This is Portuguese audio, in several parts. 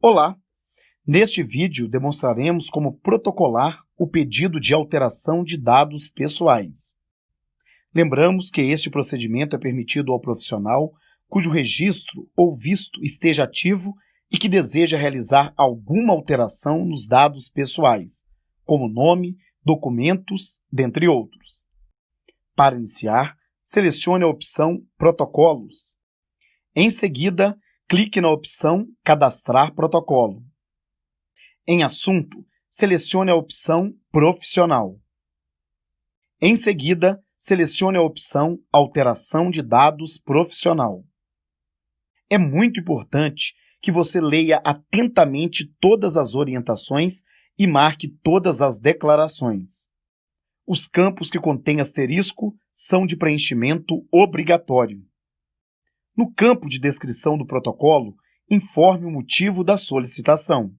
Olá! Neste vídeo demonstraremos como protocolar o pedido de alteração de dados pessoais. Lembramos que este procedimento é permitido ao profissional cujo registro ou visto esteja ativo e que deseja realizar alguma alteração nos dados pessoais, como nome, documentos, dentre outros. Para iniciar, selecione a opção Protocolos. Em seguida, clique na opção Cadastrar protocolo. Em Assunto, selecione a opção Profissional. Em seguida, selecione a opção Alteração de dados profissional. É muito importante que você leia atentamente todas as orientações e marque todas as declarações. Os campos que contêm asterisco são de preenchimento obrigatório. No campo de descrição do protocolo, informe o motivo da solicitação.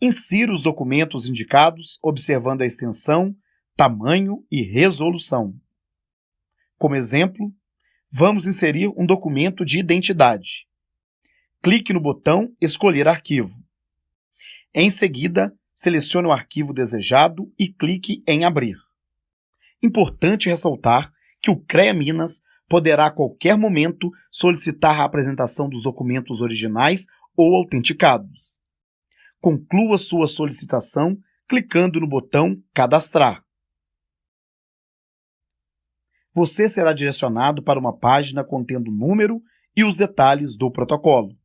Insira os documentos indicados observando a extensão, tamanho e resolução. Como exemplo, vamos inserir um documento de identidade. Clique no botão Escolher arquivo. Em seguida, selecione o arquivo desejado e clique em Abrir. Importante ressaltar que o CREA Minas poderá a qualquer momento solicitar a apresentação dos documentos originais ou autenticados. Conclua sua solicitação clicando no botão Cadastrar. Você será direcionado para uma página contendo o número e os detalhes do protocolo.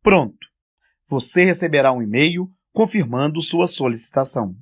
Pronto! Você receberá um e-mail confirmando sua solicitação.